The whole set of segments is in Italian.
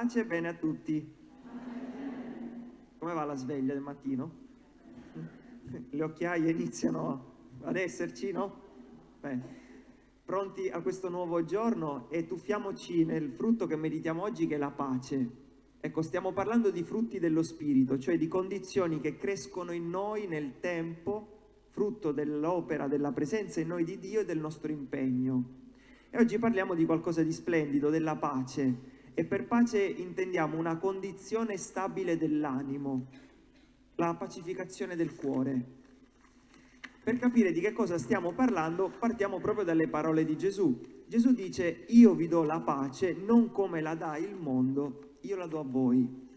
Pace e bene a tutti. Come va la sveglia del mattino? Le occhiaie iniziano ad esserci, no? Beh, pronti a questo nuovo giorno e tuffiamoci nel frutto che meditiamo oggi che è la pace. Ecco, stiamo parlando di frutti dello spirito, cioè di condizioni che crescono in noi nel tempo, frutto dell'opera, della presenza in noi di Dio e del nostro impegno. E oggi parliamo di qualcosa di splendido, della pace. E per pace intendiamo una condizione stabile dell'animo, la pacificazione del cuore. Per capire di che cosa stiamo parlando, partiamo proprio dalle parole di Gesù. Gesù dice, io vi do la pace non come la dà il mondo, io la do a voi.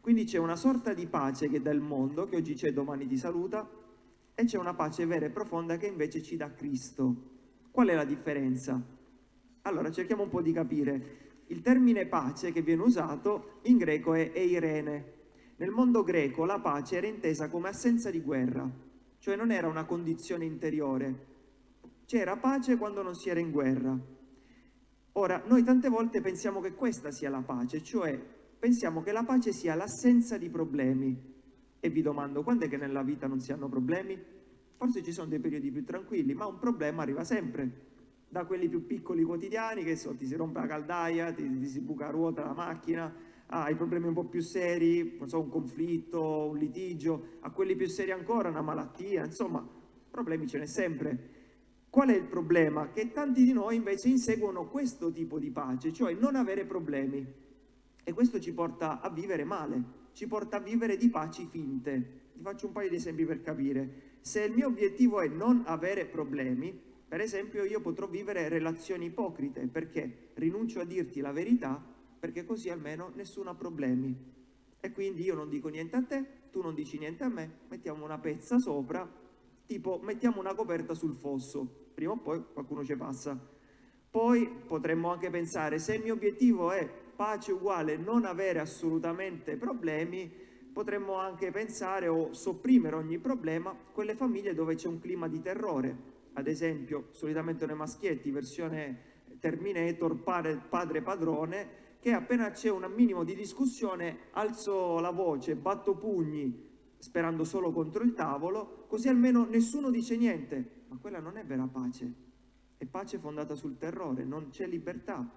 Quindi c'è una sorta di pace che dà il mondo, che oggi c'è, domani ti saluta, e c'è una pace vera e profonda che invece ci dà Cristo. Qual è la differenza? Allora, cerchiamo un po' di capire. Il termine pace che viene usato in greco è eirene. Nel mondo greco la pace era intesa come assenza di guerra, cioè non era una condizione interiore. C'era pace quando non si era in guerra. Ora, noi tante volte pensiamo che questa sia la pace, cioè pensiamo che la pace sia l'assenza di problemi. E vi domando, quando è che nella vita non si hanno problemi? Forse ci sono dei periodi più tranquilli, ma un problema arriva sempre da quelli più piccoli quotidiani, che so, ti si rompe la caldaia, ti, ti si buca a ruota la macchina, ai problemi un po' più seri, non so, un conflitto, un litigio, a quelli più seri ancora, una malattia, insomma, problemi ce n'è sempre. Qual è il problema? Che tanti di noi invece inseguono questo tipo di pace, cioè non avere problemi. E questo ci porta a vivere male, ci porta a vivere di paci finte. Ti faccio un paio di esempi per capire. Se il mio obiettivo è non avere problemi, per esempio io potrò vivere relazioni ipocrite perché rinuncio a dirti la verità perché così almeno nessuno ha problemi. E quindi io non dico niente a te, tu non dici niente a me, mettiamo una pezza sopra, tipo mettiamo una coperta sul fosso, prima o poi qualcuno ci passa. Poi potremmo anche pensare, se il mio obiettivo è pace uguale non avere assolutamente problemi, potremmo anche pensare o sopprimere ogni problema quelle famiglie dove c'è un clima di terrore, ad esempio solitamente nei maschietti, versione Terminator, padre, padre padrone, che appena c'è un minimo di discussione alzo la voce, batto pugni, sperando solo contro il tavolo, così almeno nessuno dice niente. Ma quella non è vera pace, è pace fondata sul terrore, non c'è libertà.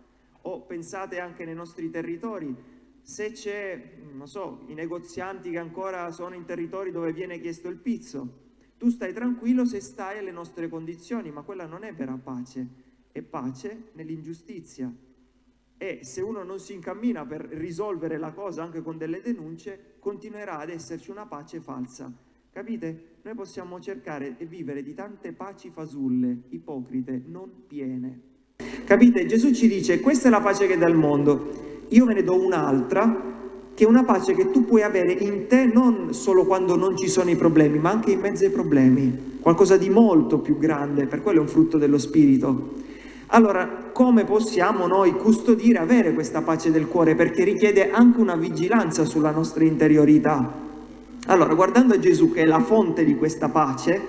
O pensate anche nei nostri territori, se c'è, non so, i negozianti che ancora sono in territori dove viene chiesto il pizzo, tu stai tranquillo se stai alle nostre condizioni, ma quella non è vera pace, è pace nell'ingiustizia. E se uno non si incammina per risolvere la cosa anche con delle denunce, continuerà ad esserci una pace falsa. Capite? Noi possiamo cercare e vivere di tante paci fasulle, ipocrite, non piene. Capite? Gesù ci dice, questa è la pace che dà il mondo, io ve ne do un'altra che è una pace che tu puoi avere in te non solo quando non ci sono i problemi, ma anche in mezzo ai problemi, qualcosa di molto più grande, per quello è un frutto dello Spirito. Allora, come possiamo noi custodire, avere questa pace del cuore? Perché richiede anche una vigilanza sulla nostra interiorità. Allora, guardando a Gesù che è la fonte di questa pace,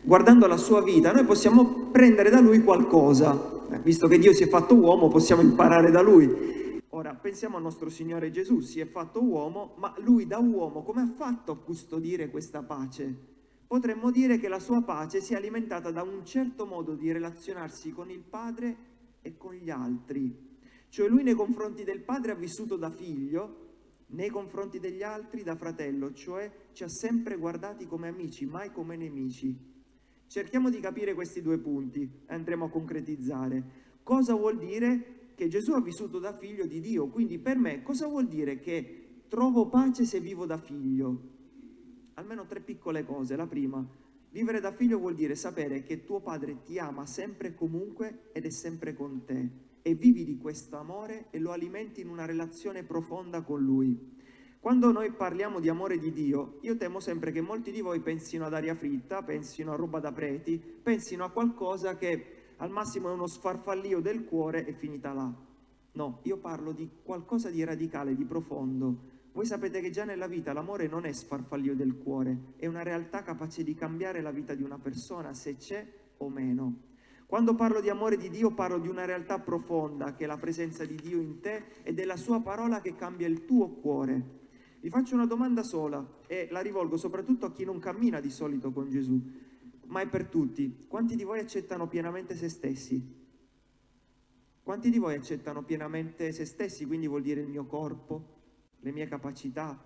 guardando la sua vita, noi possiamo prendere da lui qualcosa. Visto che Dio si è fatto uomo, possiamo imparare da lui. Ora, pensiamo al nostro Signore Gesù, si è fatto uomo, ma lui da uomo come ha fatto a custodire questa pace? Potremmo dire che la sua pace si è alimentata da un certo modo di relazionarsi con il Padre e con gli altri. Cioè lui nei confronti del Padre ha vissuto da figlio, nei confronti degli altri da fratello, cioè ci ha sempre guardati come amici, mai come nemici. Cerchiamo di capire questi due punti e andremo a concretizzare. Cosa vuol dire che Gesù ha vissuto da figlio di Dio, quindi per me cosa vuol dire che trovo pace se vivo da figlio? Almeno tre piccole cose. La prima, vivere da figlio vuol dire sapere che tuo padre ti ama sempre e comunque ed è sempre con te e vivi di questo amore e lo alimenti in una relazione profonda con lui. Quando noi parliamo di amore di Dio, io temo sempre che molti di voi pensino ad aria fritta, pensino a roba da preti, pensino a qualcosa che al massimo è uno sfarfallio del cuore e finita là. No, io parlo di qualcosa di radicale, di profondo. Voi sapete che già nella vita l'amore non è sfarfallio del cuore, è una realtà capace di cambiare la vita di una persona, se c'è o meno. Quando parlo di amore di Dio parlo di una realtà profonda che è la presenza di Dio in te ed è la sua parola che cambia il tuo cuore. Vi faccio una domanda sola e la rivolgo soprattutto a chi non cammina di solito con Gesù, ma è per tutti. Quanti di voi accettano pienamente se stessi? Quanti di voi accettano pienamente se stessi, quindi vuol dire il mio corpo, le mie capacità?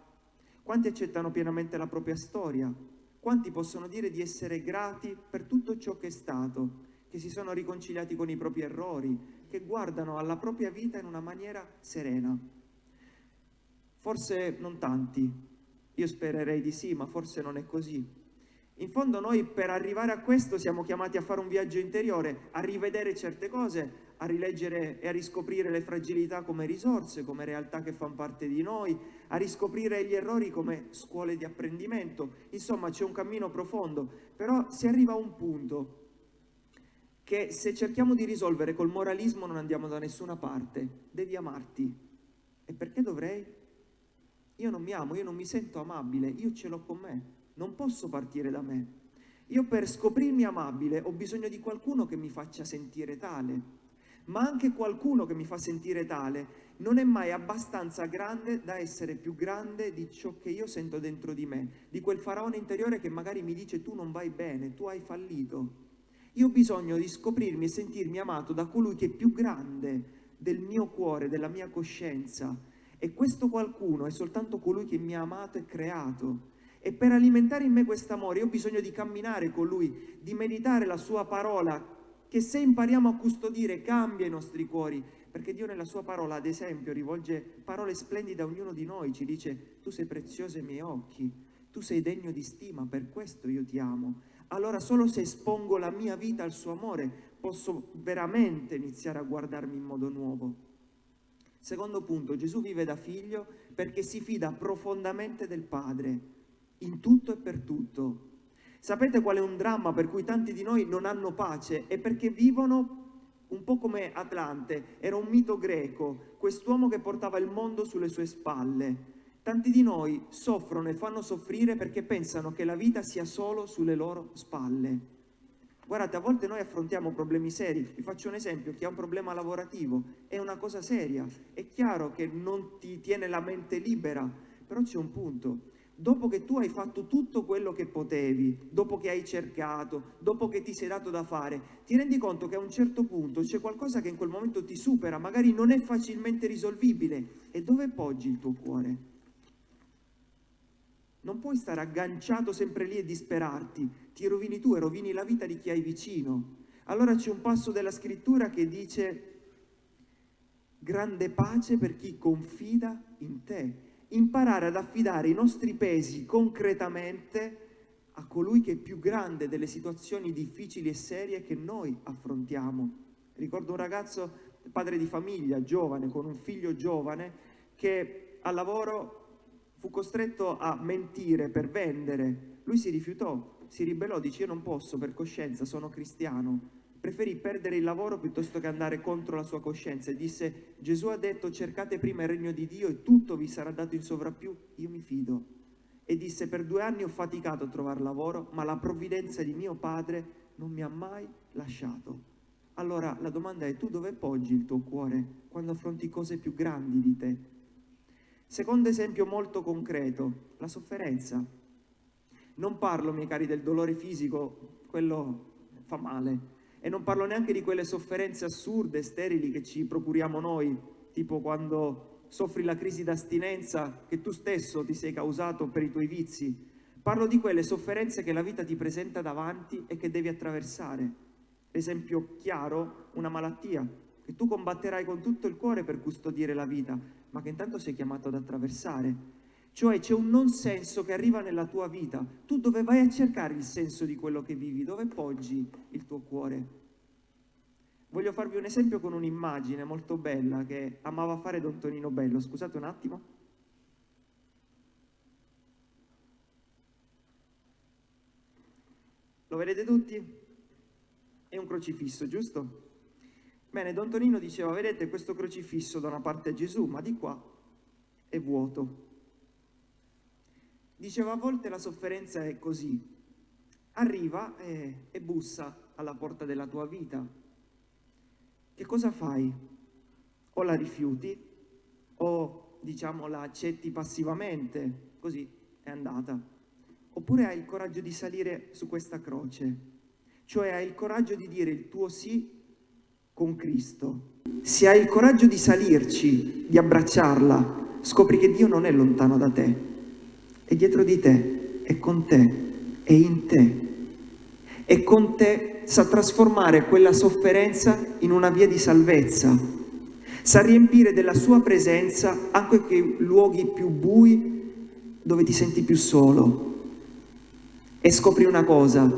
Quanti accettano pienamente la propria storia? Quanti possono dire di essere grati per tutto ciò che è stato, che si sono riconciliati con i propri errori, che guardano alla propria vita in una maniera serena? Forse non tanti, io spererei di sì, ma forse non è così. In fondo noi per arrivare a questo siamo chiamati a fare un viaggio interiore, a rivedere certe cose, a rileggere e a riscoprire le fragilità come risorse, come realtà che fanno parte di noi, a riscoprire gli errori come scuole di apprendimento. Insomma c'è un cammino profondo, però si arriva a un punto che se cerchiamo di risolvere col moralismo non andiamo da nessuna parte. Devi amarti. E perché dovrei? Io non mi amo, io non mi sento amabile, io ce l'ho con me, non posso partire da me. Io per scoprirmi amabile ho bisogno di qualcuno che mi faccia sentire tale, ma anche qualcuno che mi fa sentire tale non è mai abbastanza grande da essere più grande di ciò che io sento dentro di me, di quel faraone interiore che magari mi dice tu non vai bene, tu hai fallito. Io ho bisogno di scoprirmi e sentirmi amato da colui che è più grande del mio cuore, della mia coscienza, e questo qualcuno è soltanto colui che mi ha amato e creato. E per alimentare in me questo amore io ho bisogno di camminare con lui, di meditare la sua parola, che se impariamo a custodire cambia i nostri cuori, perché Dio nella sua parola, ad esempio, rivolge parole splendide a ognuno di noi, ci dice tu sei prezioso ai miei occhi, tu sei degno di stima, per questo io ti amo. Allora solo se espongo la mia vita al suo amore posso veramente iniziare a guardarmi in modo nuovo. Secondo punto, Gesù vive da figlio perché si fida profondamente del Padre, in tutto e per tutto. Sapete qual è un dramma per cui tanti di noi non hanno pace? È perché vivono un po' come Atlante, era un mito greco, quest'uomo che portava il mondo sulle sue spalle. Tanti di noi soffrono e fanno soffrire perché pensano che la vita sia solo sulle loro spalle. Guardate, a volte noi affrontiamo problemi seri. Vi faccio un esempio, chi ha un problema lavorativo è una cosa seria. È chiaro che non ti tiene la mente libera, però c'è un punto. Dopo che tu hai fatto tutto quello che potevi, dopo che hai cercato, dopo che ti sei dato da fare, ti rendi conto che a un certo punto c'è qualcosa che in quel momento ti supera, magari non è facilmente risolvibile. E dove poggi il tuo cuore? Non puoi stare agganciato sempre lì e disperarti, ti rovini tu e rovini la vita di chi hai vicino. Allora c'è un passo della scrittura che dice grande pace per chi confida in te. Imparare ad affidare i nostri pesi concretamente a colui che è più grande delle situazioni difficili e serie che noi affrontiamo. Ricordo un ragazzo, padre di famiglia, giovane, con un figlio giovane, che al lavoro fu costretto a mentire per vendere. Lui si rifiutò, si ribellò, dice io non posso per coscienza, sono cristiano. Preferì perdere il lavoro piuttosto che andare contro la sua coscienza e disse Gesù ha detto cercate prima il regno di Dio e tutto vi sarà dato in sovrappiù, io mi fido. E disse per due anni ho faticato a trovare lavoro, ma la provvidenza di mio padre non mi ha mai lasciato. Allora la domanda è tu dove poggi il tuo cuore quando affronti cose più grandi di te? Secondo esempio molto concreto, la sofferenza. Non parlo, miei cari, del dolore fisico, quello fa male, e non parlo neanche di quelle sofferenze assurde, sterili che ci procuriamo noi, tipo quando soffri la crisi d'astinenza che tu stesso ti sei causato per i tuoi vizi. Parlo di quelle sofferenze che la vita ti presenta davanti e che devi attraversare. Esempio chiaro, una malattia, che tu combatterai con tutto il cuore per custodire la vita, ma che intanto sei chiamato ad attraversare. Cioè c'è un non senso che arriva nella tua vita. Tu dove vai a cercare il senso di quello che vivi? Dove poggi il tuo cuore? Voglio farvi un esempio con un'immagine molto bella che amava fare Don Tonino Bello. Scusate un attimo. Lo vedete tutti? È un crocifisso, giusto? Bene, Don Tonino diceva, vedete questo crocifisso da una parte è Gesù, ma di qua è vuoto. Diceva, a volte la sofferenza è così, arriva e, e bussa alla porta della tua vita. Che cosa fai? O la rifiuti, o diciamo la accetti passivamente, così è andata. Oppure hai il coraggio di salire su questa croce, cioè hai il coraggio di dire il tuo sì con Cristo. Se hai il coraggio di salirci, di abbracciarla, scopri che Dio non è lontano da te, è dietro di te, è con te, è in te. E con te sa trasformare quella sofferenza in una via di salvezza, sa riempire della sua presenza anche quei luoghi più bui dove ti senti più solo. E scopri una cosa,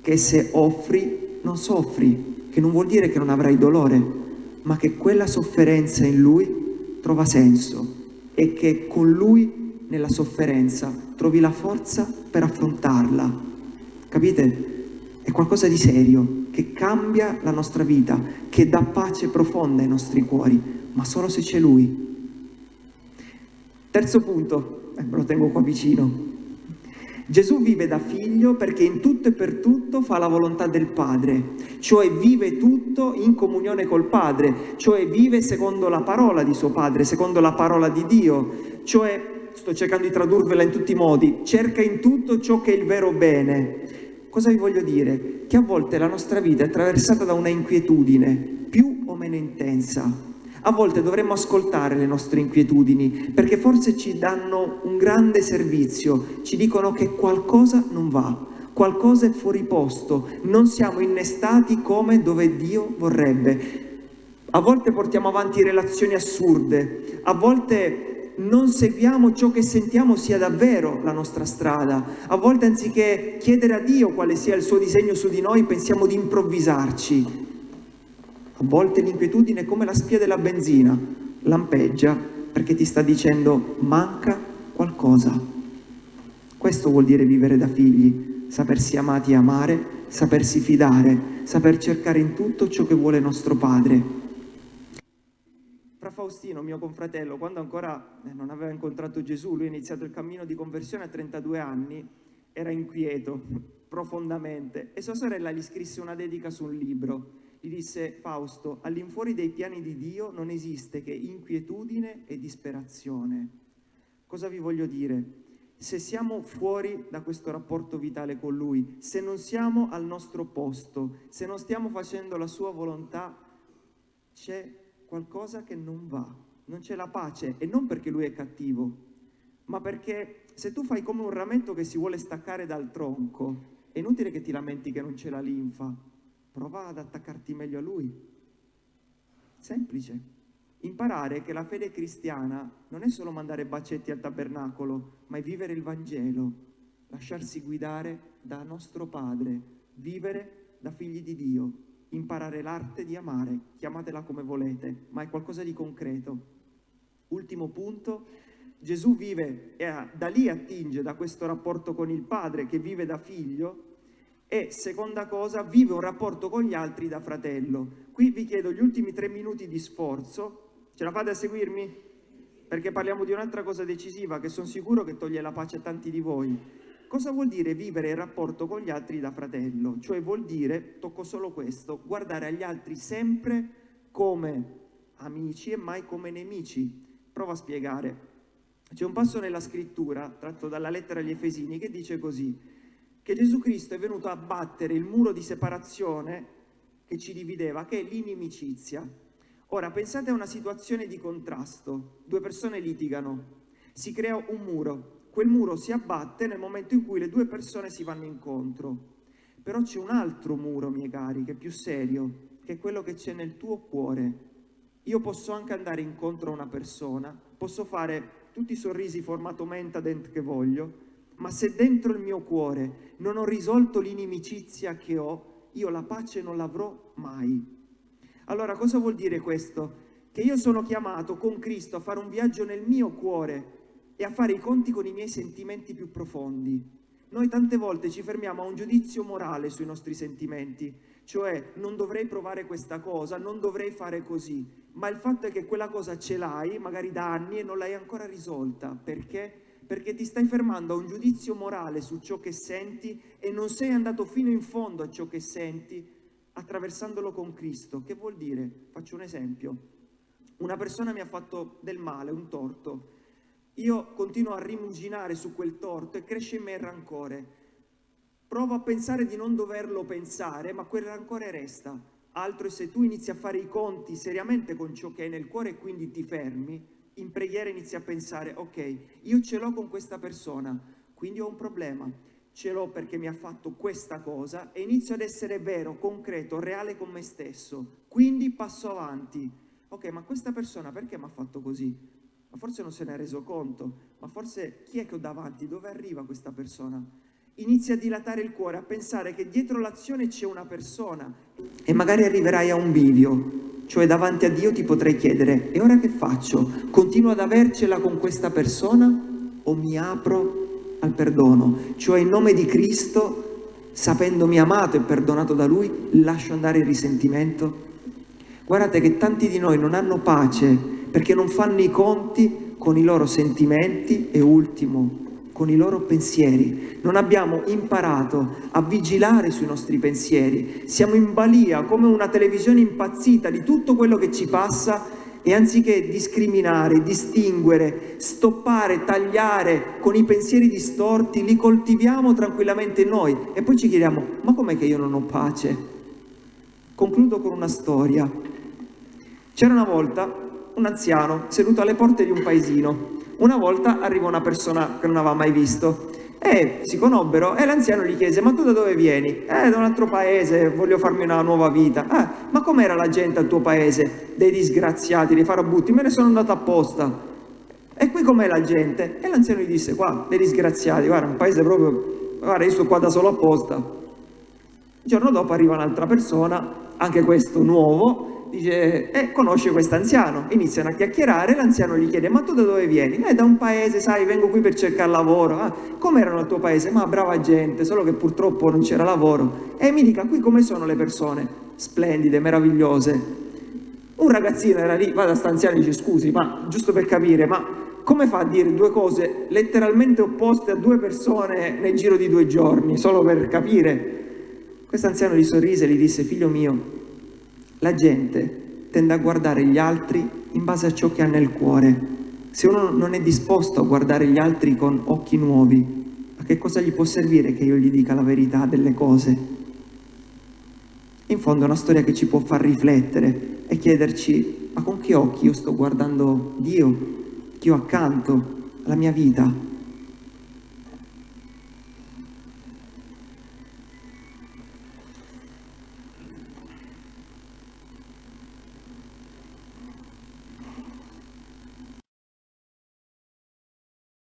che se offri non soffri, che non vuol dire che non avrai dolore, ma che quella sofferenza in lui trova senso e che con lui nella sofferenza trovi la forza per affrontarla. Capite? È qualcosa di serio, che cambia la nostra vita, che dà pace profonda ai nostri cuori, ma solo se c'è Lui. Terzo punto, eh, lo tengo qua vicino. Gesù vive da figlio perché in tutto e per tutto fa la volontà del Padre, cioè vive tutto in comunione col Padre, cioè vive secondo la parola di suo Padre, secondo la parola di Dio, cioè, sto cercando di tradurvela in tutti i modi, cerca in tutto ciò che è il vero bene. Cosa vi voglio dire? Che a volte la nostra vita è attraversata da una inquietudine, più o meno intensa, a volte dovremmo ascoltare le nostre inquietudini perché forse ci danno un grande servizio, ci dicono che qualcosa non va, qualcosa è fuori posto, non siamo innestati come dove Dio vorrebbe. A volte portiamo avanti relazioni assurde, a volte non seguiamo ciò che sentiamo sia davvero la nostra strada. A volte anziché chiedere a Dio quale sia il suo disegno su di noi, pensiamo di improvvisarci, a volte l'inquietudine è come la spia della benzina, lampeggia perché ti sta dicendo manca qualcosa. Questo vuol dire vivere da figli, sapersi amati e amare, sapersi fidare, saper cercare in tutto ciò che vuole nostro Padre. Fra Faustino, mio confratello, quando ancora eh, non aveva incontrato Gesù, lui ha iniziato il cammino di conversione a 32 anni, era inquieto profondamente e sua sorella gli scrisse una dedica su un libro gli disse Fausto, all'infuori dei piani di Dio non esiste che inquietudine e disperazione. Cosa vi voglio dire? Se siamo fuori da questo rapporto vitale con Lui, se non siamo al nostro posto, se non stiamo facendo la Sua volontà, c'è qualcosa che non va, non c'è la pace e non perché Lui è cattivo, ma perché se tu fai come un rametto che si vuole staccare dal tronco, è inutile che ti lamenti che non c'è la linfa, prova ad attaccarti meglio a Lui. Semplice. Imparare che la fede cristiana non è solo mandare bacetti al tabernacolo, ma è vivere il Vangelo, lasciarsi guidare da nostro Padre, vivere da figli di Dio, imparare l'arte di amare, chiamatela come volete, ma è qualcosa di concreto. Ultimo punto, Gesù vive e da lì attinge da questo rapporto con il Padre che vive da figlio, e seconda cosa, vive un rapporto con gli altri da fratello. Qui vi chiedo gli ultimi tre minuti di sforzo, ce la fate a seguirmi? Perché parliamo di un'altra cosa decisiva che sono sicuro che toglie la pace a tanti di voi. Cosa vuol dire vivere il rapporto con gli altri da fratello? Cioè vuol dire, tocco solo questo, guardare agli altri sempre come amici e mai come nemici. Provo a spiegare. C'è un passo nella scrittura, tratto dalla lettera agli Efesini, che dice così che Gesù Cristo è venuto a battere il muro di separazione che ci divideva, che è l'inimicizia. Ora, pensate a una situazione di contrasto. Due persone litigano, si crea un muro. Quel muro si abbatte nel momento in cui le due persone si vanno incontro. Però c'è un altro muro, miei cari, che è più serio, che è quello che c'è nel tuo cuore. Io posso anche andare incontro a una persona, posso fare tutti i sorrisi formato mentadent che voglio, ma se dentro il mio cuore non ho risolto l'inimicizia che ho, io la pace non l'avrò mai. Allora cosa vuol dire questo? Che io sono chiamato con Cristo a fare un viaggio nel mio cuore e a fare i conti con i miei sentimenti più profondi. Noi tante volte ci fermiamo a un giudizio morale sui nostri sentimenti, cioè non dovrei provare questa cosa, non dovrei fare così, ma il fatto è che quella cosa ce l'hai magari da anni e non l'hai ancora risolta. Perché? perché ti stai fermando a un giudizio morale su ciò che senti e non sei andato fino in fondo a ciò che senti attraversandolo con Cristo. Che vuol dire? Faccio un esempio. una persona mi ha fatto del male, un torto, io continuo a rimuginare su quel torto e cresce in me il rancore. Provo a pensare di non doverlo pensare, ma quel rancore resta. Altro è se tu inizi a fare i conti seriamente con ciò che è nel cuore e quindi ti fermi, in preghiera inizi a pensare, ok, io ce l'ho con questa persona, quindi ho un problema, ce l'ho perché mi ha fatto questa cosa e inizio ad essere vero, concreto, reale con me stesso, quindi passo avanti. Ok, ma questa persona perché mi ha fatto così? Ma forse non se ne è reso conto, ma forse chi è che ho davanti? Dove arriva questa persona? Inizi a dilatare il cuore, a pensare che dietro l'azione c'è una persona e magari arriverai a un bivio, cioè davanti a Dio ti potrei chiedere, e ora che faccio? Continuo ad avercela con questa persona o mi apro al perdono? Cioè in nome di Cristo, sapendomi amato e perdonato da Lui, lascio andare il risentimento? Guardate che tanti di noi non hanno pace perché non fanno i conti con i loro sentimenti e ultimo, con i loro pensieri. Non abbiamo imparato a vigilare sui nostri pensieri. Siamo in balia come una televisione impazzita di tutto quello che ci passa e anziché discriminare, distinguere, stoppare, tagliare con i pensieri distorti, li coltiviamo tranquillamente noi e poi ci chiediamo, ma com'è che io non ho pace? Concludo con una storia. C'era una volta un anziano seduto alle porte di un paesino una volta arriva una persona che non aveva mai visto e si conobbero e l'anziano gli chiese ma tu da dove vieni? Eh da un altro paese, voglio farmi una nuova vita ah, ma com'era la gente al tuo paese? dei disgraziati, dei farabutti, me ne sono andato apposta e qui com'è la gente? e l'anziano gli disse qua, dei disgraziati, guarda un paese proprio guarda io sto qua da solo apposta il giorno dopo arriva un'altra persona anche questo nuovo dice, eh, conosce questo anziano, iniziano a chiacchierare, l'anziano gli chiede, ma tu da dove vieni? Eh, da un paese, sai, vengo qui per cercare lavoro. Ah, com'erano il tuo paese? Ma brava gente, solo che purtroppo non c'era lavoro. E mi dica, qui come sono le persone? Splendide, meravigliose. Un ragazzino era lì, va da stanziano e dice, scusi, ma giusto per capire, ma come fa a dire due cose letteralmente opposte a due persone nel giro di due giorni, solo per capire? Questo anziano gli sorrise e gli disse, figlio mio, la gente tende a guardare gli altri in base a ciò che ha nel cuore. Se uno non è disposto a guardare gli altri con occhi nuovi, a che cosa gli può servire che io gli dica la verità delle cose? In fondo è una storia che ci può far riflettere e chiederci ma con che occhi io sto guardando Dio, ho accanto, la mia vita?